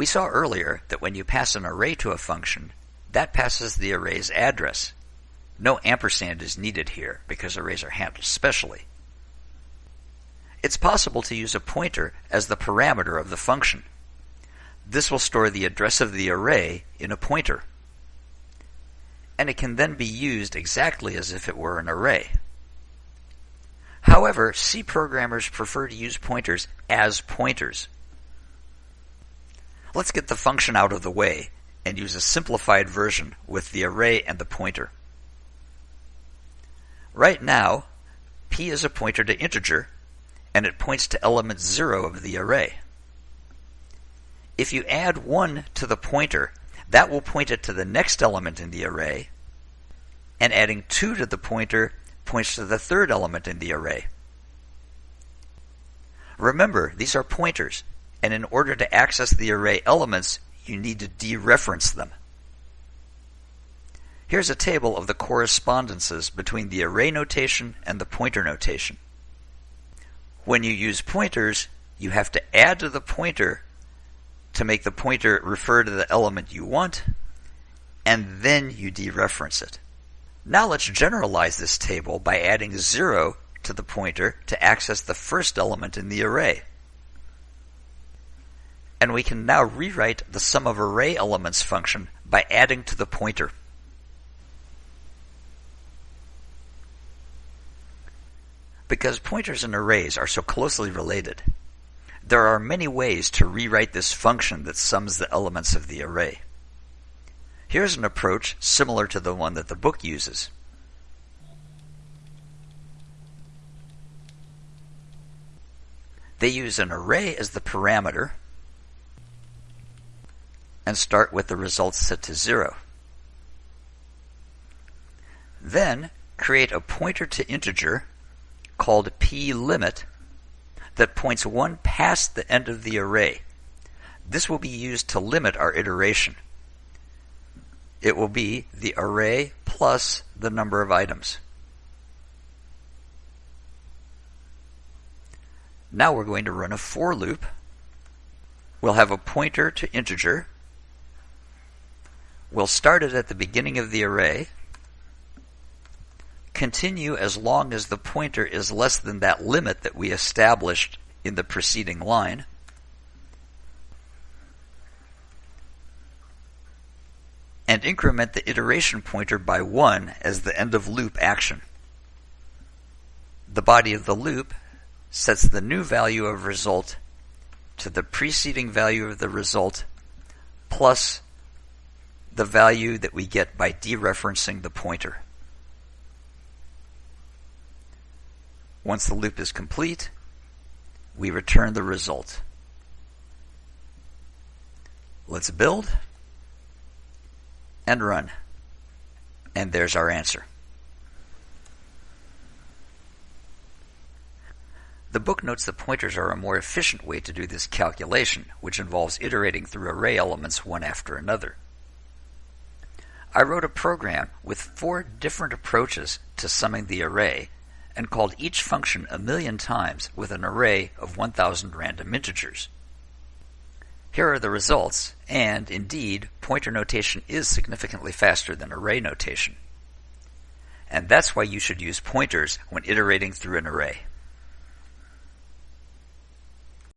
We saw earlier that when you pass an array to a function, that passes the array's address. No ampersand is needed here because arrays are handled specially. It's possible to use a pointer as the parameter of the function. This will store the address of the array in a pointer. And it can then be used exactly as if it were an array. However, C programmers prefer to use pointers as pointers. Let's get the function out of the way and use a simplified version with the array and the pointer. Right now, p is a pointer to integer, and it points to element 0 of the array. If you add 1 to the pointer, that will point it to the next element in the array, and adding 2 to the pointer points to the third element in the array. Remember, these are pointers, and in order to access the array elements, you need to dereference them. Here's a table of the correspondences between the array notation and the pointer notation. When you use pointers, you have to add to the pointer to make the pointer refer to the element you want, and then you dereference it. Now let's generalize this table by adding 0 to the pointer to access the first element in the array. And we can now rewrite the sum of array elements function by adding to the pointer. Because pointers and arrays are so closely related, there are many ways to rewrite this function that sums the elements of the array. Here's an approach similar to the one that the book uses. They use an array as the parameter and start with the results set to 0. Then create a pointer to integer called plimit that points one past the end of the array. This will be used to limit our iteration it will be the array plus the number of items. Now we're going to run a for loop. We'll have a pointer to integer. We'll start it at the beginning of the array. Continue as long as the pointer is less than that limit that we established in the preceding line. and increment the iteration pointer by 1 as the end of loop action. The body of the loop sets the new value of result to the preceding value of the result plus the value that we get by dereferencing the pointer. Once the loop is complete, we return the result. Let's build and run. And there's our answer. The book notes that pointers are a more efficient way to do this calculation, which involves iterating through array elements one after another. I wrote a program with four different approaches to summing the array and called each function a million times with an array of 1000 random integers. Here are the results, and indeed, pointer notation is significantly faster than array notation. And that's why you should use pointers when iterating through an array.